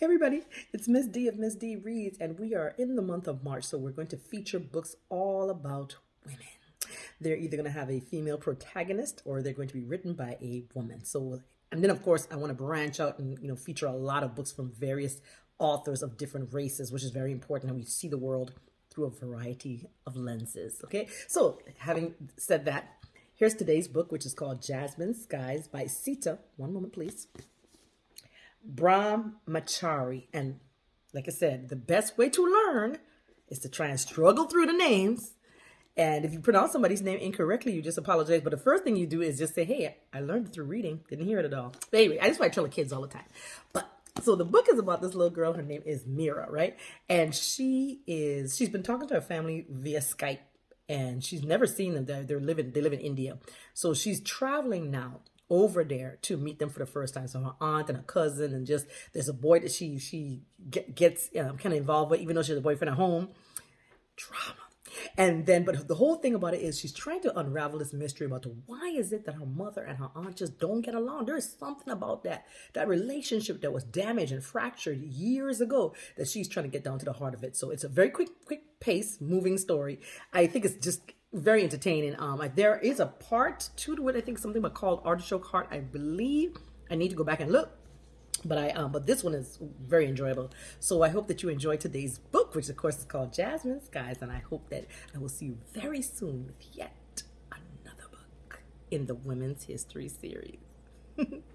Hey everybody, it's Miss D of Miss D Reads, and we are in the month of March, so we're going to feature books all about women. They're either going to have a female protagonist or they're going to be written by a woman. So, and then of course, I want to branch out and you know feature a lot of books from various authors of different races, which is very important. And we see the world through a variety of lenses. Okay, so having said that, here's today's book, which is called Jasmine Skies by Sita. One moment, please. Brahmachari. And like I said, the best way to learn is to try and struggle through the names. And if you pronounce somebody's name incorrectly, you just apologize. But the first thing you do is just say, hey, I learned through reading. Didn't hear it at all. But anyway, I just want to tell the kids all the time. But so the book is about this little girl. Her name is Mira, right? And she is, she's been talking to her family via Skype and she's never seen them. They're, they're living, they live in India. So she's traveling now over there to meet them for the first time. So her aunt and her cousin, and just there's a boy that she she get, gets um, kind of involved with, even though she has a boyfriend at home. Drama. And then, but the whole thing about it is she's trying to unravel this mystery about why is it that her mother and her aunt just don't get along. There is something about that, that relationship that was damaged and fractured years ago that she's trying to get down to the heart of it. So it's a very quick, quick pace, moving story. I think it's just very entertaining. Um, there is a part two to it. I think something about called Artichoke Heart. I believe I need to go back and look. But I um, but this one is very enjoyable. So I hope that you enjoy today's book, which of course is called Jasmine Skies, and I hope that I will see you very soon with yet another book in the Women's History series.